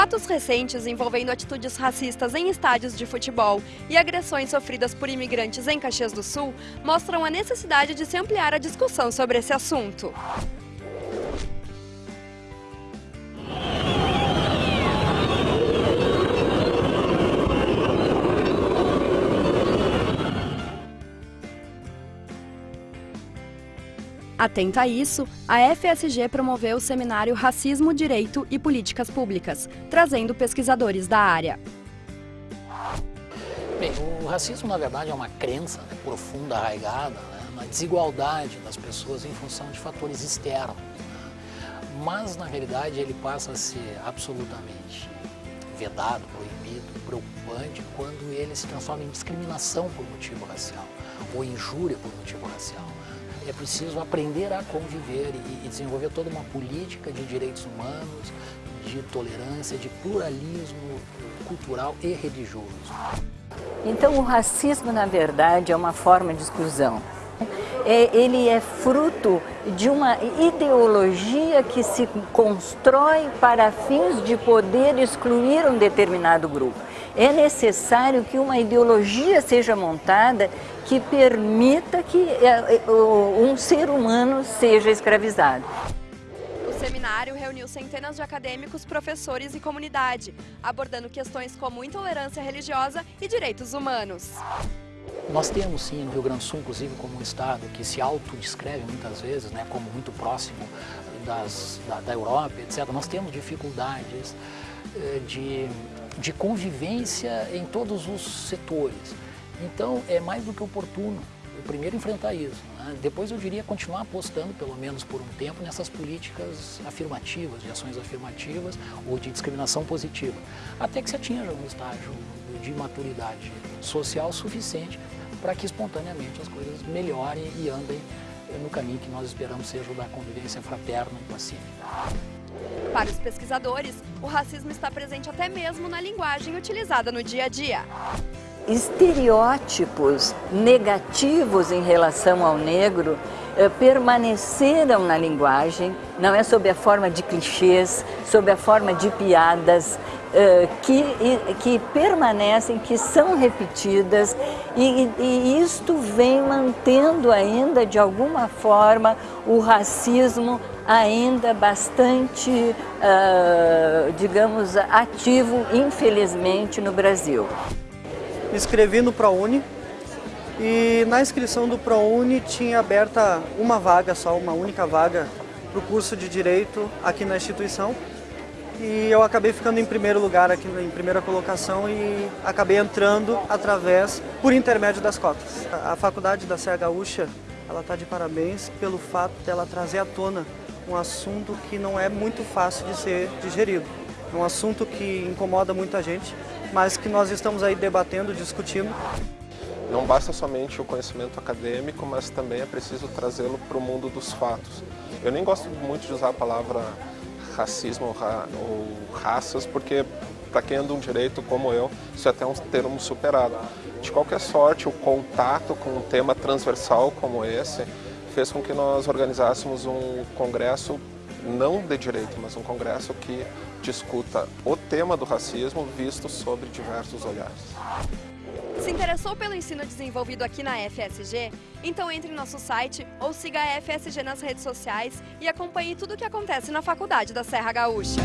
Fatos recentes envolvendo atitudes racistas em estádios de futebol e agressões sofridas por imigrantes em Caxias do Sul mostram a necessidade de se ampliar a discussão sobre esse assunto. Atenta a isso, a FSG promoveu o seminário Racismo, Direito e Políticas Públicas, trazendo pesquisadores da área. Bem, o racismo, na verdade, é uma crença né, profunda, arraigada, né, na desigualdade das pessoas em função de fatores externos. Né? Mas, na realidade, ele passa a ser absolutamente vedado, proibido, preocupante, quando ele se transforma em discriminação por motivo racial, ou injúria por motivo racial. É preciso aprender a conviver e desenvolver toda uma política de direitos humanos, de tolerância, de pluralismo cultural e religioso. Então o racismo, na verdade, é uma forma de exclusão. É, ele é fruto de uma ideologia que se constrói para fins de poder excluir um determinado grupo. É necessário que uma ideologia seja montada que permita que é, é, um ser humano seja escravizado. O seminário reuniu centenas de acadêmicos, professores e comunidade, abordando questões como intolerância religiosa e direitos humanos. Nós temos sim no Rio Grande do Sul, inclusive como um estado que se autodescreve muitas vezes, né, como muito próximo das, da, da Europa, etc. Nós temos dificuldades eh, de, de convivência em todos os setores. Então é mais do que oportuno eu primeiro enfrentar isso. Né? Depois eu diria continuar apostando, pelo menos por um tempo, nessas políticas afirmativas, de ações afirmativas ou de discriminação positiva, até que se atinja um estágio de maturidade social suficiente para que espontaneamente as coisas melhorem e andem no caminho que nós esperamos seja o da convivência fraterna e pacífica. Para os pesquisadores, o racismo está presente até mesmo na linguagem utilizada no dia a dia. Estereótipos negativos em relação ao negro eh, permaneceram na linguagem, não é sob a forma de clichês, sob a forma de piadas, que, que permanecem, que são repetidas e, e isto vem mantendo ainda de alguma forma o racismo ainda bastante, uh, digamos, ativo, infelizmente, no Brasil. Me inscrevi no ProUni e na inscrição do ProUni tinha aberta uma vaga só, uma única vaga para o curso de Direito aqui na instituição e eu acabei ficando em primeiro lugar aqui, em primeira colocação e acabei entrando através, por intermédio das cotas. A faculdade da Serra Gaúcha, ela está de parabéns pelo fato dela trazer à tona um assunto que não é muito fácil de ser digerido. É um assunto que incomoda muita gente, mas que nós estamos aí debatendo, discutindo. Não basta somente o conhecimento acadêmico, mas também é preciso trazê-lo para o mundo dos fatos. Eu nem gosto muito de usar a palavra racismo ou, ra ou raças, porque para quem anda um direito como eu, isso é até um termo superado. De qualquer sorte, o contato com um tema transversal como esse fez com que nós organizássemos um congresso não de direito, mas um congresso que discuta o tema do racismo visto sobre diversos olhares. Se interessou pelo ensino desenvolvido aqui na FSG? Então entre em nosso site ou siga a FSG nas redes sociais e acompanhe tudo o que acontece na Faculdade da Serra Gaúcha.